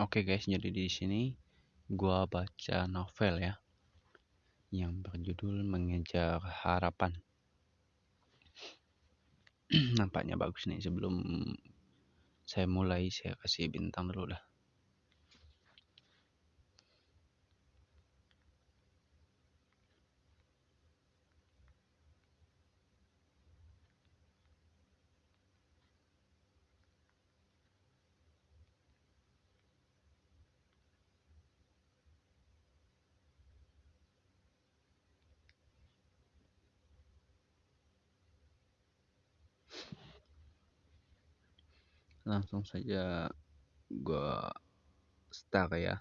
Oke guys, jadi di sini gua baca novel ya yang berjudul Mengejar Harapan. Nampaknya bagus nih sebelum saya mulai saya kasih bintang dulu dah. Langsung saja gua start ya.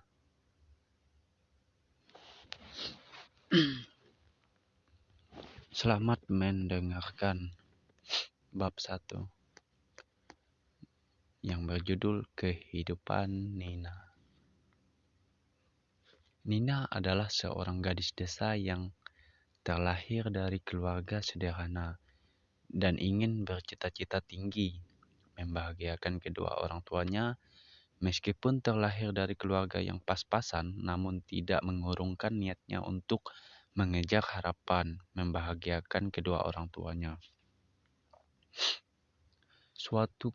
Selamat mendengarkan bab 1 yang berjudul Kehidupan Nina. Nina adalah seorang gadis desa yang terlahir dari keluarga sederhana dan ingin bercita-cita tinggi membahagiakan kedua orang tuanya meskipun terlahir dari keluarga yang pas-pasan namun tidak mengurungkan niatnya untuk mengejar harapan membahagiakan kedua orang tuanya. Suatu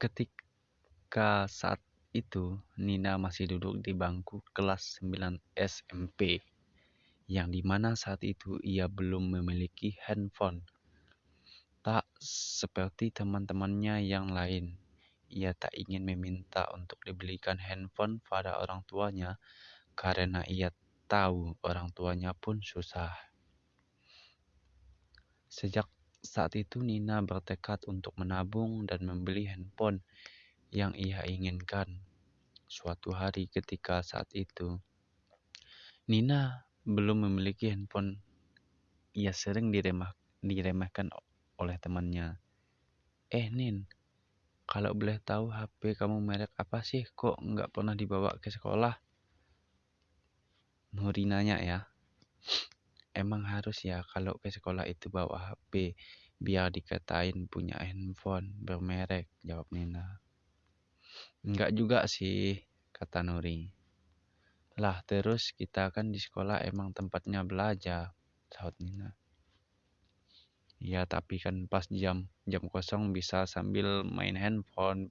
ketika saat itu Nina masih duduk di bangku kelas 9 SMP yang di mana saat itu ia belum memiliki handphone seperti teman-temannya yang lain, ia tak ingin meminta untuk dibelikan handphone pada orang tuanya karena ia tahu orang tuanya pun susah. Sejak saat itu Nina bertekad untuk menabung dan membeli handphone yang ia inginkan. Suatu hari ketika saat itu, Nina belum memiliki handphone. Ia sering diremah, diremehkan oleh temannya. Eh Nin, kalau boleh tahu HP kamu merek apa sih? Kok nggak pernah dibawa ke sekolah? Nuri nanya ya. Emang harus ya kalau ke sekolah itu bawa HP biar dikatain punya handphone bermerek, jawab Nina. Enggak juga sih, kata Nuri. Lah terus kita kan di sekolah emang tempatnya belajar, sahut Nina. Ya tapi kan pas jam jam kosong bisa sambil main handphone,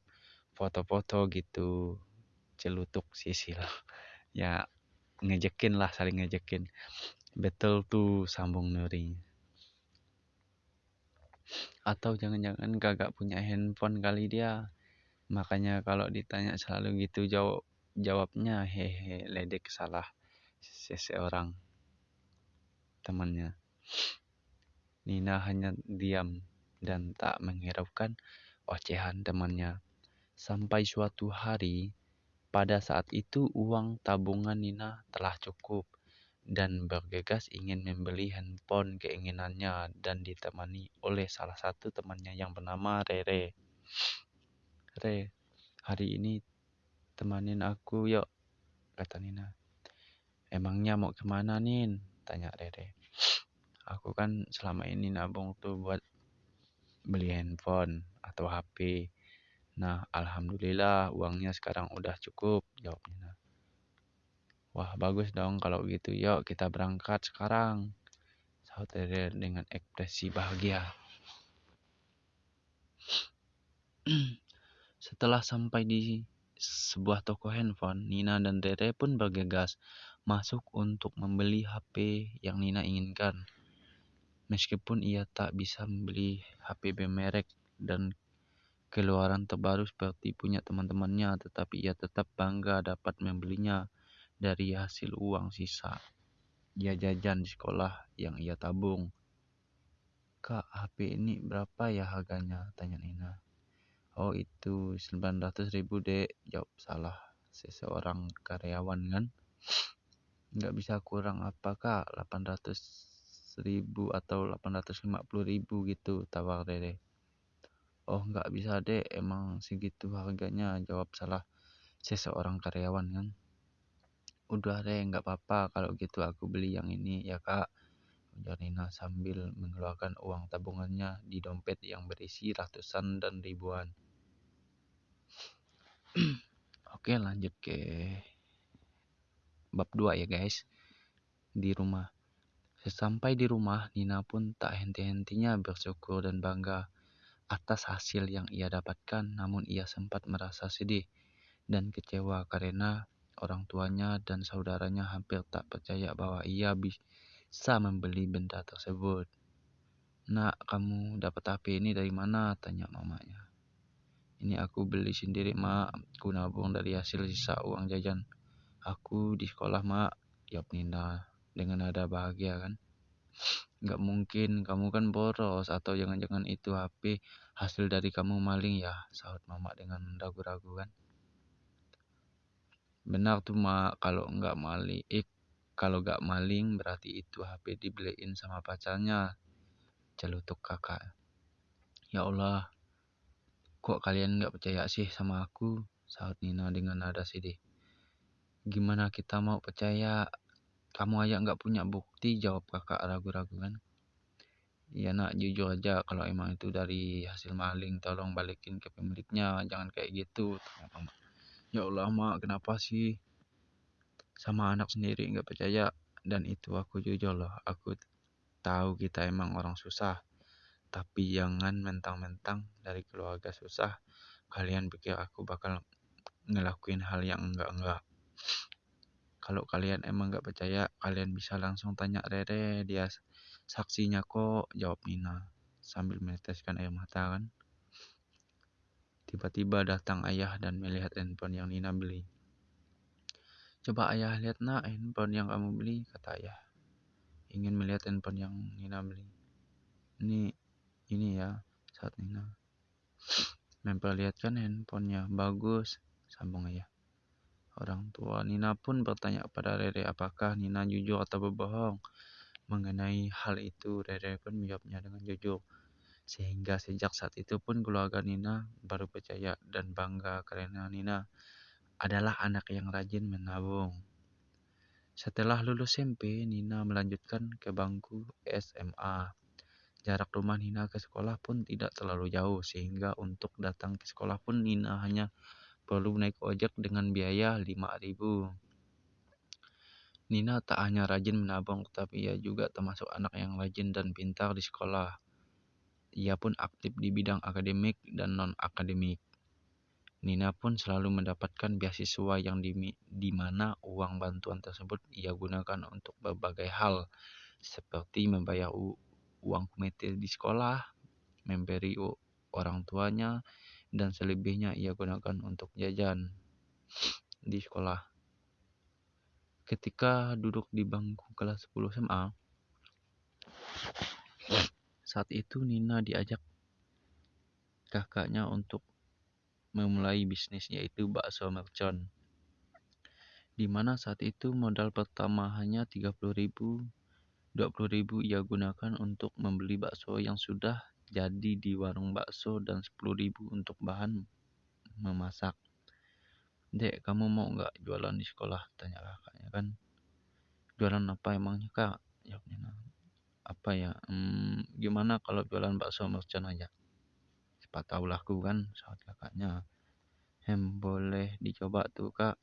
foto-foto gitu, celutuk sisil. Ya ngejekin lah saling ngejekin. Betul tuh sambung Nuri. Atau jangan-jangan kagak punya handphone kali dia. Makanya kalau ditanya selalu gitu jawab jawabnya hehe ledek salah seseorang temannya. Nina hanya diam dan tak menghiraukan ocehan temannya. Sampai suatu hari, pada saat itu uang tabungan Nina telah cukup dan bergegas ingin membeli handphone keinginannya dan ditemani oleh salah satu temannya yang bernama Rere. Re, hari ini temanin aku yuk, kata Nina. Emangnya mau ke mana Nin? Tanya Rere aku kan selama ini nabung tuh buat beli handphone atau HP. Nah, alhamdulillah uangnya sekarang udah cukup, jawabnya. Wah, bagus dong kalau gitu. Yuk, kita berangkat sekarang. Rere dengan ekspresi bahagia. Setelah sampai di sebuah toko handphone, Nina dan Rere pun bergegas masuk untuk membeli HP yang Nina inginkan. Meskipun ia tak bisa membeli HP bermerek dan keluaran terbaru seperti punya teman-temannya, tetapi ia tetap bangga dapat membelinya dari hasil uang sisa. Ia jajan di sekolah yang ia tabung. Kak, HP ini berapa ya harganya? Tanya Nina. Oh itu 900 ribu dek, jawab salah seseorang karyawan kan. Nggak bisa kurang apa kak, 800 ribu atau 850 ribu gitu tawar Rere. Oh nggak bisa deh emang segitu harganya jawab salah seseorang karyawan kan. Udah deh nggak apa-apa kalau gitu aku beli yang ini ya kak. Ujar Nina sambil mengeluarkan uang tabungannya di dompet yang berisi ratusan dan ribuan. Oke lanjut ke bab 2 ya guys. Di rumah. Sesampai di rumah, Nina pun tak henti-hentinya bersyukur dan bangga atas hasil yang ia dapatkan, namun ia sempat merasa sedih dan kecewa karena orang tuanya dan saudaranya hampir tak percaya bahwa ia bisa membeli benda tersebut. Nak, kamu dapat HP ini dari mana? Tanya mamanya. Ini aku beli sendiri, mak. Aku nabung dari hasil sisa uang jajan. Aku di sekolah, mak. Jawab Nina dengan nada bahagia kan. Nggak mungkin, kamu kan boros. Atau jangan-jangan itu HP hasil dari kamu maling ya? Sahut mama dengan ragu-ragu kan. Benar tuh, mak. Kalau nggak maling, eh, kalau nggak maling berarti itu HP dibeliin sama pacarnya. Celutuk kakak. Ya Allah, Kok kalian nggak percaya sih sama aku? Sahut Nina dengan nada sedih. Gimana kita mau percaya? Kamu aja nggak punya bukti, jawab kakak ragu-ragu kan. Ya nak, jujur aja kalau emang itu dari hasil maling, tolong balikin ke pemiliknya. Jangan kayak gitu. Ya Allah, mak, kenapa sih? Sama anak sendiri nggak percaya. Dan itu aku jujur loh. Aku tahu kita emang orang susah. Tapi jangan mentang-mentang dari keluarga susah, kalian pikir aku bakal ngelakuin hal yang enggak-enggak. Kalau kalian emang nggak percaya, kalian bisa langsung tanya Rere, dia saksinya kok, jawab Nina sambil meneteskan air mata kan. Tiba-tiba datang ayah dan melihat handphone yang Nina beli. Coba ayah lihat nak handphone yang kamu beli, kata ayah. Ingin melihat handphone yang Nina beli. Ini ini ya saat Nina memperlihatkan handphonenya bagus sambung ayah orang tua Nina pun bertanya kepada Rere apakah Nina jujur atau berbohong mengenai hal itu Rere pun menjawabnya dengan jujur sehingga sejak saat itu pun keluarga Nina baru percaya dan bangga karena Nina adalah anak yang rajin menabung. Setelah lulus SMP, Nina melanjutkan ke bangku SMA. Jarak rumah Nina ke sekolah pun tidak terlalu jauh, sehingga untuk datang ke sekolah pun Nina hanya perlu naik ojek dengan biaya 5000 Nina tak hanya rajin menabung, tetapi ia juga termasuk anak yang rajin dan pintar di sekolah. Ia pun aktif di bidang akademik dan non-akademik. Nina pun selalu mendapatkan beasiswa yang di, di mana uang bantuan tersebut ia gunakan untuk berbagai hal, seperti membayar uang komite di sekolah, memberi orang tuanya, dan selebihnya ia gunakan untuk jajan di sekolah. Ketika duduk di bangku kelas 10 SMA, saat itu Nina diajak kakaknya untuk memulai bisnis yaitu bakso mercon. Di mana saat itu modal pertama hanya 30.000 20.000 ia gunakan untuk membeli bakso yang sudah jadi di warung bakso dan 10.000 untuk bahan memasak. Dek, kamu mau nggak jualan di sekolah? Tanya kakaknya kan. Jualan apa emangnya kak? Jawabnya. Apa ya? Hmm, gimana kalau jualan bakso mercon aja? Siapa tahu laku kan? Saat kakaknya. Hem, boleh dicoba tuh kak.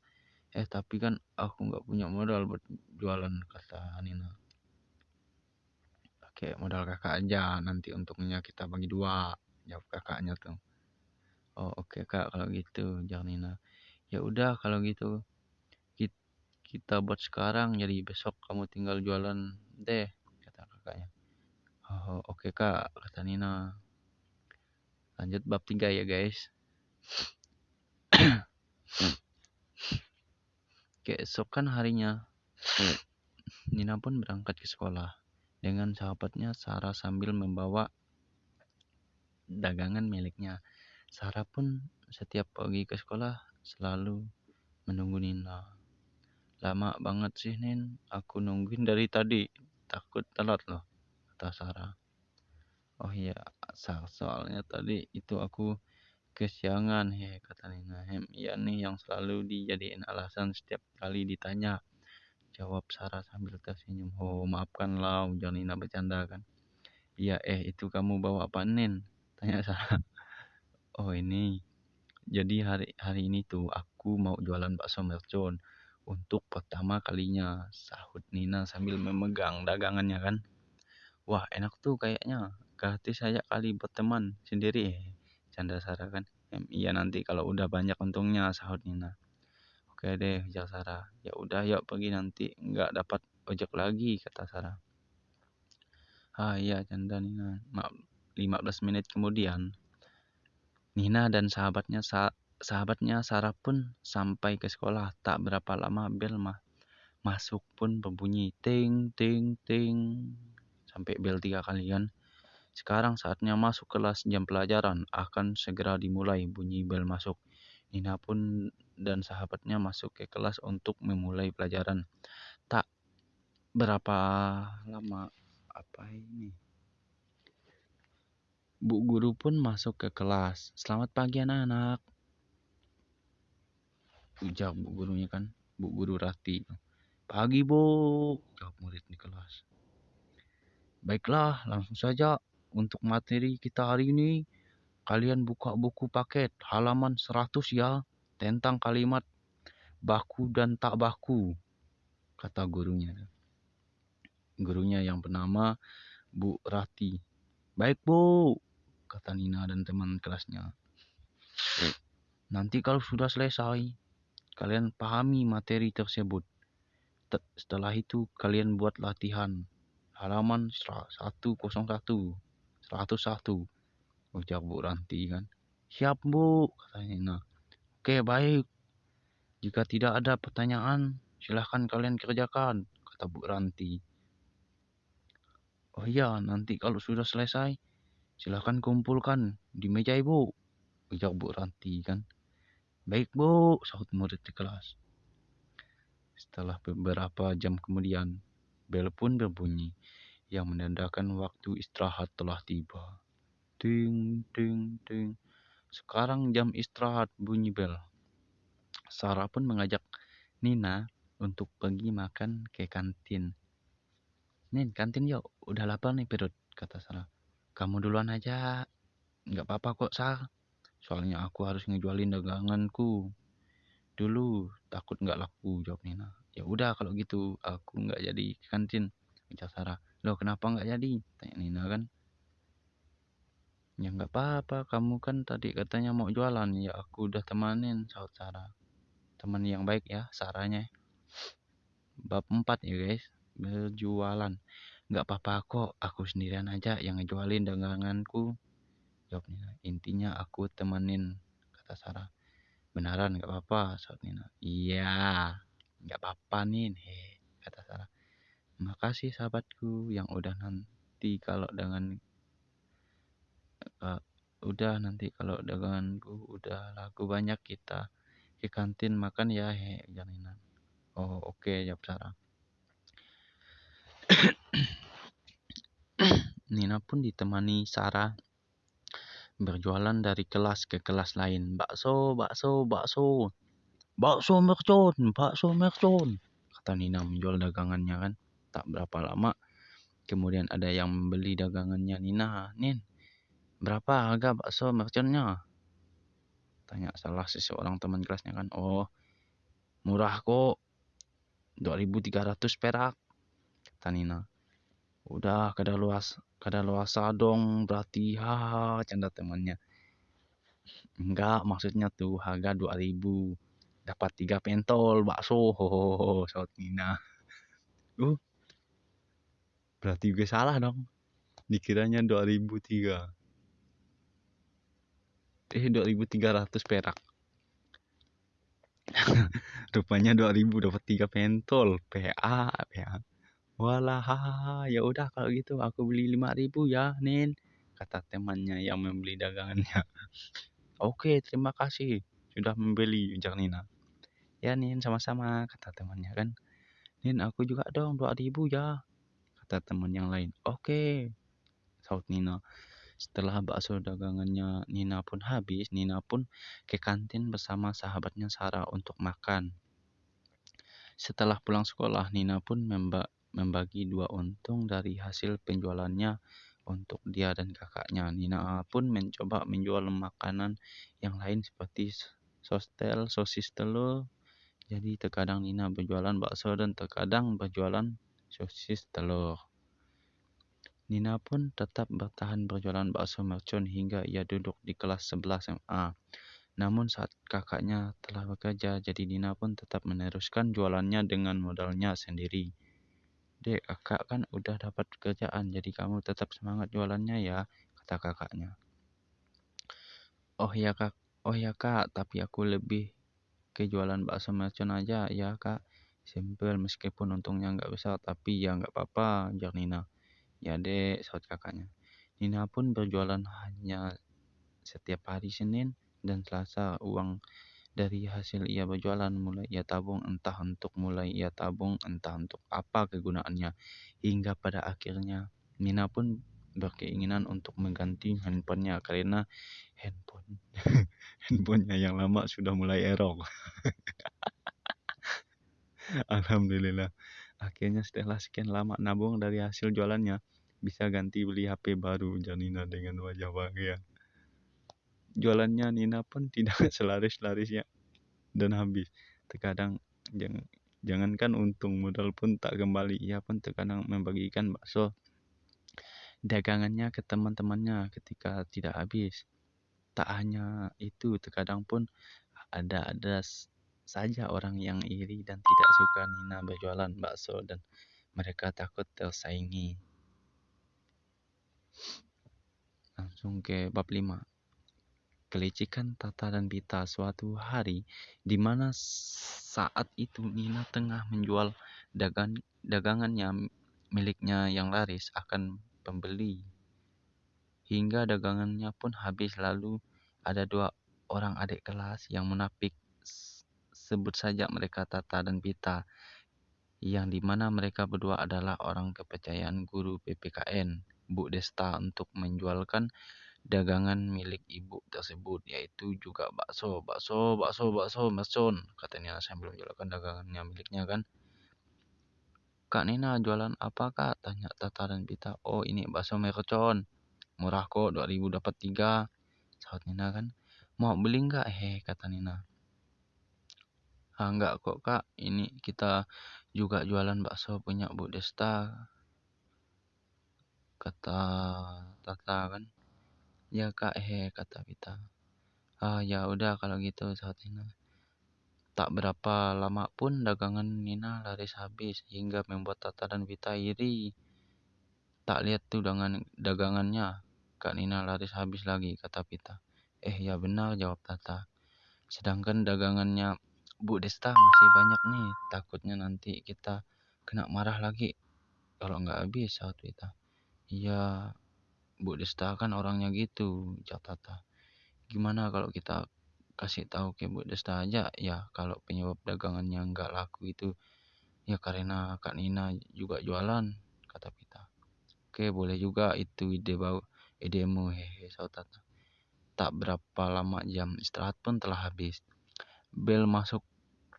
Eh tapi kan aku nggak punya modal buat jualan kata Nina pakai modal kakak aja nanti untungnya kita bagi dua jawab kakaknya tuh. Oh oke okay, kak kalau gitu Janina ya udah kalau gitu kita buat sekarang jadi besok kamu tinggal jualan deh kata kakaknya. Oh oke okay, kak kata Nina. Lanjut bab tiga ya guys. Keesokan harinya Nina pun berangkat ke sekolah dengan sahabatnya Sarah sambil membawa dagangan miliknya. Sarah pun setiap pagi ke sekolah selalu menunggu Nina. Lama banget sih Nin, aku nungguin dari tadi. Takut telat loh, kata Sarah. Oh iya, soalnya tadi itu aku kesiangan, he, kata Nina. Hem, iya nih yang selalu dijadiin alasan setiap kali ditanya Jawab Sarah sambil tersenyum. Oh, maafkanlah, Nina bercanda kan. Iya, eh itu kamu bawa apa Nin? Tanya Sarah. Oh ini, jadi hari hari ini tuh aku mau jualan bakso mercon untuk pertama kalinya, sahut Nina sambil memegang dagangannya kan. Wah enak tuh kayaknya, gratis saja kali berteman sendiri. Canda Sarah kan. Iya nanti kalau udah banyak untungnya, sahut Nina. Oke deh, ujar Sarah. Ya udah yuk pergi nanti, nggak dapat ojek lagi, kata Sarah. Ah iya, canda Nina. 15 menit kemudian, Nina dan sahabatnya sahabatnya Sarah pun sampai ke sekolah. Tak berapa lama bel mah masuk pun berbunyi ting ting ting sampai bel tiga kali kan. Sekarang saatnya masuk kelas jam pelajaran akan segera dimulai bunyi bel masuk. Nina pun dan sahabatnya masuk ke kelas untuk memulai pelajaran. Tak berapa lama apa ini? Bu guru pun masuk ke kelas. Selamat pagi anak-anak. Ujar bu gurunya kan, bu guru Rati. Pagi bu, jawab murid di kelas. Baiklah, langsung saja untuk materi kita hari ini. Kalian buka buku paket halaman 100 ya, tentang kalimat baku dan tak baku, kata gurunya. Gurunya yang bernama Bu Rati. Baik bu, kata Nina dan teman kelasnya. Nanti kalau sudah selesai, kalian pahami materi tersebut. Setelah itu kalian buat latihan halaman 101, 101. Ujar Bu Ranti kan. Siap Bu, kata Nina. Oke baik. Jika tidak ada pertanyaan, silahkan kalian kerjakan, kata Bu Ranti. Oh iya, nanti kalau sudah selesai, Silahkan kumpulkan di meja ibu. Ujar Bu Ranti kan. Baik bu, sahut murid di kelas. Setelah beberapa jam kemudian, bel pun berbunyi yang menandakan waktu istirahat telah tiba. Ting, ting, ting. Sekarang jam istirahat bunyi bel. Sarah pun mengajak Nina untuk pergi makan ke kantin. Nin, kantin yuk. Udah lapar nih perut, kata Sarah. Kamu duluan aja. Nggak apa-apa kok, Sal. Soalnya aku harus ngejualin daganganku. Dulu takut nggak laku, jawab Nina. Ya udah kalau gitu, aku nggak jadi ke kantin. Ucap Sarah. Loh kenapa nggak jadi? Tanya Nina kan. Ya nggak apa-apa, kamu kan tadi katanya mau jualan. Ya aku udah temanin, sahut Sarah. Teman yang baik ya, Sarahnya. Bab 4 ya guys, berjualan. Nggak apa-apa kok, aku sendirian aja yang ngejualin daganganku. Jawab Nina. Intinya aku temenin, kata Sarah. Beneran nggak apa-apa, saat Nina. Iya, nggak apa-apa nih, kata Sarah. Makasih sahabatku yang udah nanti kalau dengan uh, udah nanti kalau daganganku udah laku banyak kita ke kantin makan ya he Janina. Oh oke jawab Sarah. Nina pun ditemani Sarah berjualan dari kelas ke kelas lain. Bakso, bakso, bakso. Bakso mercon, bakso mercon. Kata Nina menjual dagangannya kan. Tak berapa lama kemudian ada yang membeli dagangannya Nina. Nin, berapa harga bakso merconnya? Tanya salah seseorang teman kelasnya kan. Oh, murah kok. 2300 perak. Kata Nina. Udah kada luas kada luasa dong berarti ha canda temannya enggak maksudnya tuh harga 2000 dapat tiga pentol bakso ho saut Nina uh berarti gue salah dong dikiranya 2003 eh 2300 perak rupanya 2000 dapat tiga pentol PA PA Walah, ya udah kalau gitu aku beli lima ribu ya, Nin, kata temannya yang membeli dagangannya. Oke, terima kasih sudah membeli, ujar Nina. Ya, Nin, sama-sama, kata temannya kan. Nin, aku juga dong dua ribu ya, kata teman yang lain. Oke, saut Nina. Setelah bakso dagangannya Nina pun habis, Nina pun ke kantin bersama sahabatnya Sarah untuk makan. Setelah pulang sekolah, Nina pun memba membagi dua untung dari hasil penjualannya untuk dia dan kakaknya. Nina pun mencoba menjual makanan yang lain seperti sostel, sosis telur. Jadi terkadang Nina berjualan bakso dan terkadang berjualan sosis telur. Nina pun tetap bertahan berjualan bakso mercon hingga ia duduk di kelas 11 SMA. Namun saat kakaknya telah bekerja, jadi Nina pun tetap meneruskan jualannya dengan modalnya sendiri. Dek, kakak kan udah dapat pekerjaan, jadi kamu tetap semangat jualannya ya, kata kakaknya. Oh ya kak, oh ya kak, tapi aku lebih ke jualan bakso mercon aja ya kak. Simpel meskipun untungnya nggak besar, tapi ya nggak apa-apa, jar Nina. Ya dek, saut kakaknya. Nina pun berjualan hanya setiap hari Senin dan Selasa. Uang dari hasil ia berjualan mulai ia tabung entah untuk mulai ia tabung entah untuk apa kegunaannya. Hingga pada akhirnya Nina pun berkeinginan untuk mengganti handphonenya karena handphone handphonenya yang lama sudah mulai error. Alhamdulillah. Akhirnya setelah sekian lama nabung dari hasil jualannya, bisa ganti beli HP baru Janina dengan wajah bahagia. Jualannya Nina pun tidak selaris-larisnya dan habis. Terkadang jangan, jangankan untung modal pun tak kembali. Ia pun terkadang membagikan bakso dagangannya ke teman-temannya ketika tidak habis. Tak hanya itu, terkadang pun ada ada saja orang yang iri dan tidak suka Nina berjualan bakso dan mereka takut tersaingi. Langsung ke bab 5. Kelicikan Tata dan Bita suatu hari di mana saat itu Nina tengah menjual dagang dagangannya miliknya yang laris akan pembeli. Hingga dagangannya pun habis lalu ada dua orang adik kelas yang menapik sebut saja mereka Tata dan Bita yang di mana mereka berdua adalah orang kepercayaan guru PPKN. Bu Desta untuk menjualkan dagangan milik ibu tersebut yaitu juga bakso, bakso, bakso, bakso, mercon katanya sambil menjualkan dagangannya miliknya kan. Kak Nina jualan apa kak? Tanya Tata dan Pita. Oh ini bakso mercon. Murah kok 2000 dapat tiga. Sahut Nina kan. Mau beli nggak? Heh kata Nina. Ah enggak kok kak. Ini kita juga jualan bakso punya Bu Desta kata Tata kan. Ya kak. He kata Vita. Ah ya udah kalau gitu saat Nina tak berapa lama pun dagangan Nina laris habis hingga membuat Tata dan Vita iri. Tak lihat tuh dengan dagangannya. Kak Nina laris habis lagi kata Vita. Eh ya benar jawab Tata. Sedangkan dagangannya Bu Desta masih banyak nih takutnya nanti kita kena marah lagi kalau nggak habis saat Vita Iya, Bu Desta kan orangnya gitu, Tata. Gimana kalau kita kasih tahu ke Bu Desta aja ya kalau penyebab dagangannya nggak laku itu ya karena Kak Nina juga jualan, kata Pita. Oke, boleh juga itu ide bau idemu hehe Tata. Tak berapa lama jam istirahat pun telah habis. Bel masuk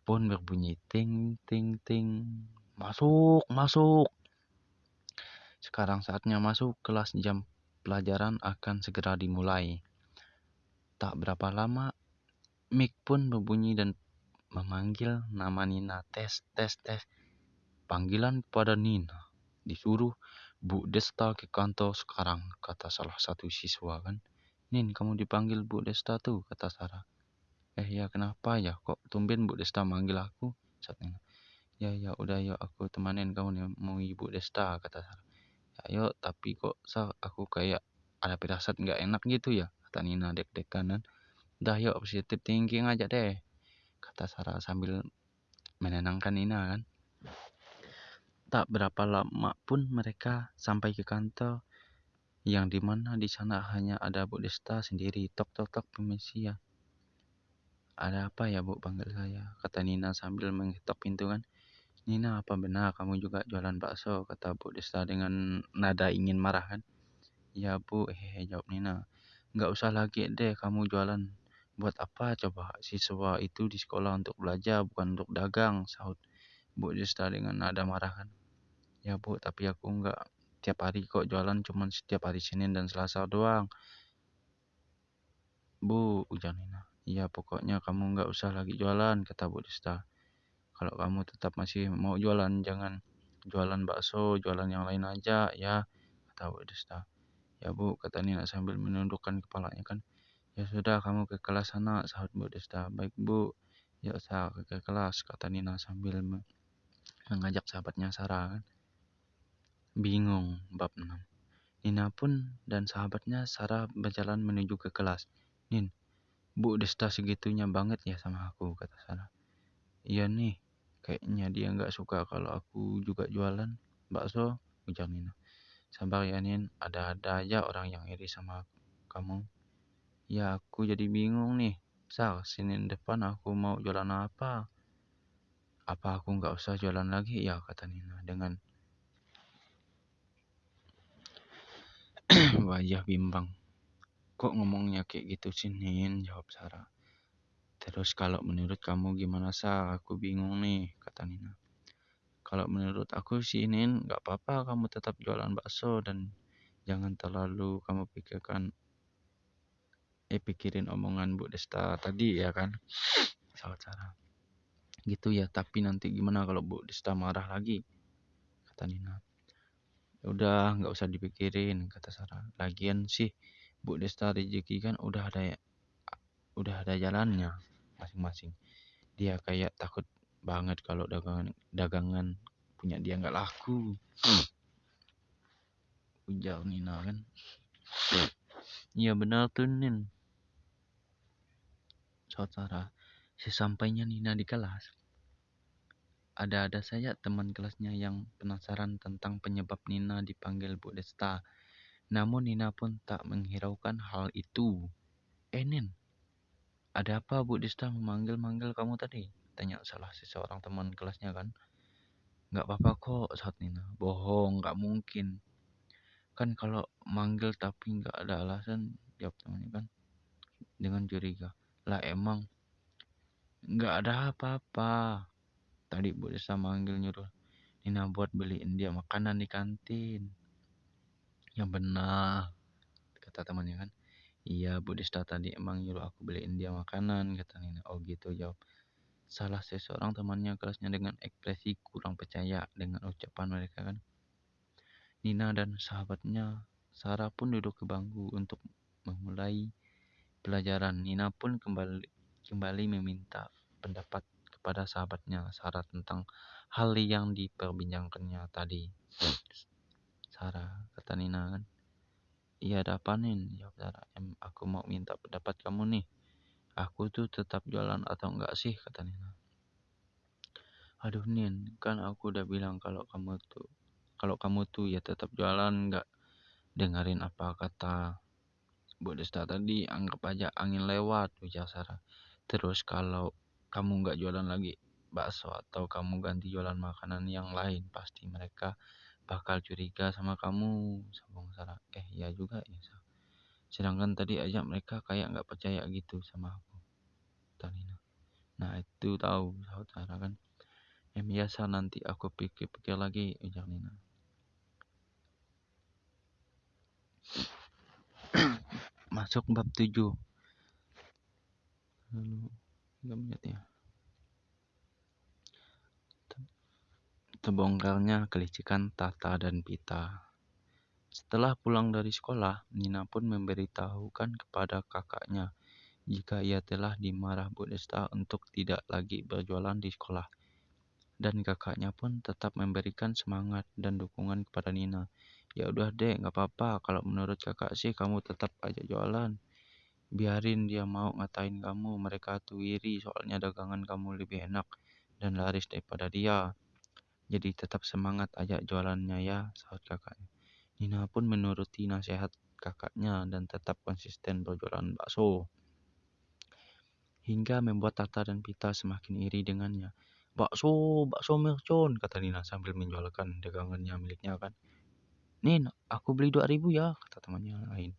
pun berbunyi ting ting ting. Masuk, masuk. Sekarang saatnya masuk kelas jam pelajaran akan segera dimulai. Tak berapa lama, mic pun berbunyi dan memanggil nama Nina. Tes, tes, tes. Panggilan pada Nina. Disuruh Bu Desta ke kantor sekarang, kata salah satu siswa kan. Nin, kamu dipanggil Bu Desta tuh, kata Sarah. Eh ya kenapa ya, kok tumben Bu Desta manggil aku? Saat Nina. Ya ya udah yuk aku temanin kamu mau Ibu Desta, kata Sarah. Ayo tapi kok sa aku kayak ada pirasat nggak enak gitu ya kata Nina dek-dekan dan dah yuk positif thinking aja deh kata Sarah sambil menenangkan Nina kan. Tak berapa lama pun mereka sampai ke kantor yang di mana di sana hanya ada Bu Desta sendiri. Tok tok tok permisi ya ada apa ya Bu panggil saya kata Nina sambil mengetok pintu kan Nina, apa benar kamu juga jualan bakso? Kata Bu Desta dengan nada ingin marah kan. Ya Bu, hehe jawab Nina. Nggak usah lagi deh kamu jualan. Buat apa coba siswa itu di sekolah untuk belajar bukan untuk dagang, sahut Bu Desta dengan nada marah kan. Ya Bu, tapi aku nggak tiap hari kok jualan cuman setiap hari Senin dan Selasa doang. Bu, ujar Nina. Ya pokoknya kamu nggak usah lagi jualan, kata Bu Desta. Kalau kamu tetap masih mau jualan, jangan jualan bakso, jualan yang lain aja ya, kata Bu Desta. Ya Bu, kata Nina sambil menundukkan kepalanya kan. Ya sudah, kamu ke kelas sana, sahut Bu Desta. Baik Bu, ya saya ke kelas, kata Nina sambil mengajak sahabatnya Sarah kan. Bingung, bab 6. Nina pun dan sahabatnya Sarah berjalan menuju ke kelas. Nin, Bu Desta segitunya banget ya sama aku, kata Sarah. Iya nih, kayaknya dia nggak suka kalau aku juga jualan bakso, ujar Nina. Sabar ya Nin, ada-ada aja orang yang iri sama kamu. Ya aku jadi bingung nih. Sar, Senin depan aku mau jualan apa? Apa aku nggak usah jualan lagi ya, kata Nina dengan wajah bimbang. Kok ngomongnya kayak gitu sih, Nin? Jawab Sarah. Terus kalau menurut kamu gimana, Sar? Aku bingung nih, kata Nina. Kalau menurut aku sih, Nin, nggak apa-apa kamu tetap jualan bakso dan jangan terlalu kamu pikirkan eh pikirin omongan Bu Desta tadi ya kan sahabat Sarah gitu ya tapi nanti gimana kalau Bu Desta marah lagi kata Nina ya udah nggak usah dipikirin kata Sarah lagian sih Bu Desta rezeki kan udah ada udah ada jalannya masing-masing. Dia kayak takut banget kalau dagangan dagangan punya dia nggak laku. Ujar Nina kan. Iya benar tuh Nin. Saudara sesampainya Nina di kelas ada-ada saja teman kelasnya yang penasaran tentang penyebab Nina dipanggil Bu Desta. Namun Nina pun tak menghiraukan hal itu. Eh Nin, ada apa Bu Desta memanggil-manggil kamu tadi? Tanya salah seseorang teman kelasnya kan. Nggak apa-apa kok, saat Nina. Bohong, nggak mungkin. Kan kalau manggil tapi nggak ada alasan, jawab temannya kan. Dengan curiga. Lah emang, nggak ada apa-apa. Tadi Bu Desa manggil nyuruh Nina buat beliin dia makanan di kantin. Yang benar, kata temannya kan. Iya, Bu Desta tadi emang nyuruh aku beliin dia makanan, kata Nina. Oh gitu, jawab. Salah seseorang temannya kelasnya dengan ekspresi kurang percaya dengan ucapan mereka kan. Nina dan sahabatnya Sarah pun duduk ke bangku untuk memulai pelajaran. Nina pun kembali kembali meminta pendapat kepada sahabatnya Sarah tentang hal yang diperbincangkannya tadi. Sarah, kata Nina kan. Iya ada apa nih? Jawab Sarah. Em, aku mau minta pendapat kamu nih. Aku tuh tetap jualan atau enggak sih? Kata Nina. Aduh Nin, kan aku udah bilang kalau kamu tuh kalau kamu tuh ya tetap jualan enggak dengerin apa kata Bu Desta tadi anggap aja angin lewat ujar Sarah. Terus kalau kamu nggak jualan lagi bakso atau kamu ganti jualan makanan yang lain, pasti mereka bakal curiga sama kamu, sambung Sarah. Eh, ya juga ya. Sedangkan tadi aja mereka kayak nggak percaya gitu sama aku. Talina. Nah, itu tahu, Sarah kan. Yang biasa nanti aku pikir-pikir lagi, ujar Nina. Masuk bab 7. Lalu Gak menit ya. Terbongkarnya kelicikan Tata dan Pita. Setelah pulang dari sekolah, Nina pun memberitahukan kepada kakaknya jika ia telah dimarah Bu Desta untuk tidak lagi berjualan di sekolah. Dan kakaknya pun tetap memberikan semangat dan dukungan kepada Nina. Ya udah deh, nggak apa-apa. Kalau menurut kakak sih kamu tetap aja jualan biarin dia mau ngatain kamu mereka tuh iri soalnya dagangan kamu lebih enak dan laris daripada dia jadi tetap semangat aja jualannya ya sahabat kakaknya Nina pun menuruti nasihat kakaknya dan tetap konsisten berjualan bakso hingga membuat Tata dan Pita semakin iri dengannya bakso bakso mercon kata Nina sambil menjualkan dagangannya miliknya kan Nin aku beli 2000 ya kata temannya lain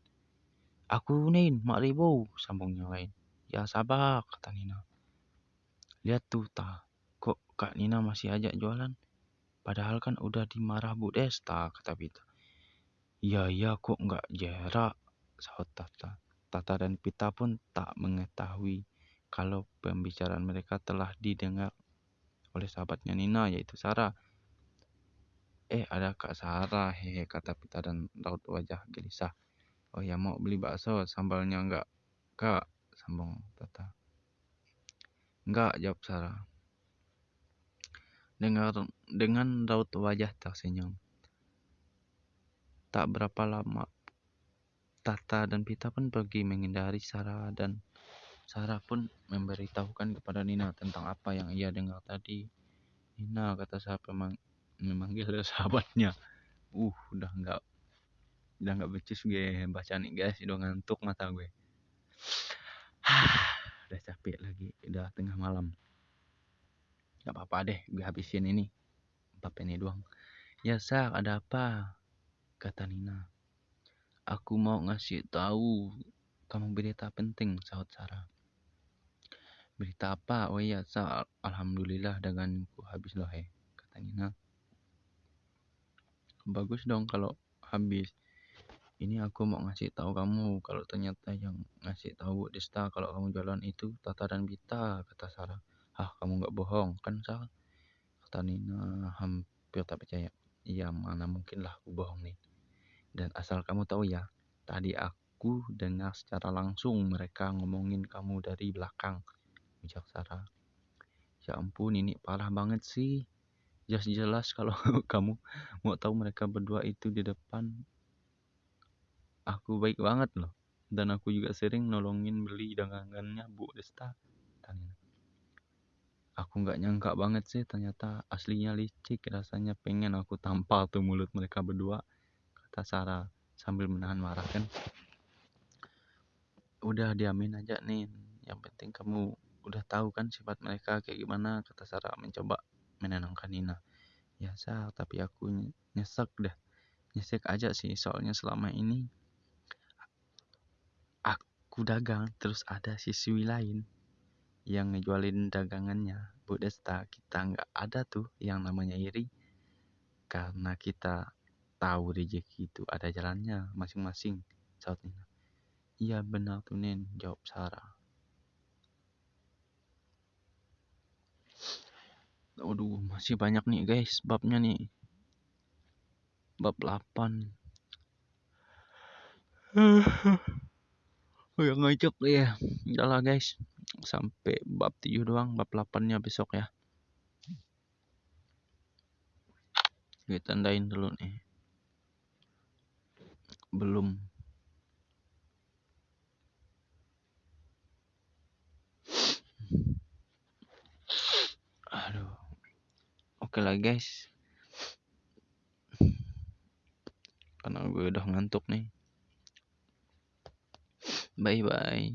Aku Nin, mak ribu, sambung yang lain. Ya sabar, kata Nina. Lihat tuh, ta. Kok Kak Nina masih ajak jualan? Padahal kan udah dimarah Bu Desta, kata Pita. Iya, iya kok nggak jerak, sahut Tata. Tata dan Pita pun tak mengetahui kalau pembicaraan mereka telah didengar oleh sahabatnya Nina yaitu Sarah. Eh ada Kak Sarah hehe kata Pita dan raut wajah gelisah. Oh ya mau beli bakso sambalnya enggak? Kak sambung Tata. Enggak jawab Sarah. Dengar dengan raut wajah tersenyum. Tak berapa lama Tata dan Pita pun pergi menghindari Sarah dan Sarah pun memberitahukan kepada Nina tentang apa yang ia dengar tadi. Nina kata siapa memang memanggil sahabatnya. Uh, udah nggak udah nggak becus gue baca nih guys, udah ngantuk mata gue. udah capek lagi, udah tengah malam. Gak apa-apa deh, gue habisin ini. Empat ini doang. Ya, Sak, ada apa? Kata Nina. Aku mau ngasih tahu kamu berita penting, sahut Sarah. Berita apa? Oh iya, sa alhamdulillah daganku habis loh, he, kata Nina. Bagus dong kalau habis. Ini aku mau ngasih tahu kamu kalau ternyata yang ngasih tahu Desta kalau kamu jalan itu Tata dan Bita, kata Sarah. Hah, kamu nggak bohong, kan Sarah? Kata Nina hampir tak percaya. Iya, mana mungkin lah aku bohong nih. Dan asal kamu tahu ya, tadi aku dengar secara langsung mereka ngomongin kamu dari belakang ujar Sarah. Ya ampun, ini parah banget sih. Jelas-jelas kalau kamu mau tahu mereka berdua itu di depan. Aku baik banget loh. Dan aku juga sering nolongin beli dagangannya Bu Desta. Aku nggak nyangka banget sih ternyata aslinya licik. Rasanya pengen aku tampal tuh mulut mereka berdua. Kata Sarah sambil menahan marah kan. Udah diamin aja nih. Yang penting kamu udah tahu kan sifat mereka kayak gimana kata Sarah mencoba menenangkan Nina ya Sar tapi aku nyesek dah nyesek aja sih soalnya selama ini aku dagang terus ada siswi lain yang ngejualin dagangannya Bu Desta kita nggak ada tuh yang namanya iri karena kita tahu rezeki itu ada jalannya masing-masing saat Nina iya benar tuh Nen jawab Sarah Waduh, masih banyak nih guys babnya nih. Bab 8. oh ya ngajak ya. Udah guys. Sampai bab 7 doang, bab 8-nya besok ya. Gue tandain dulu nih. Belum. Aduh. Oke lah guys. Karena gue udah ngantuk nih. bởi vậy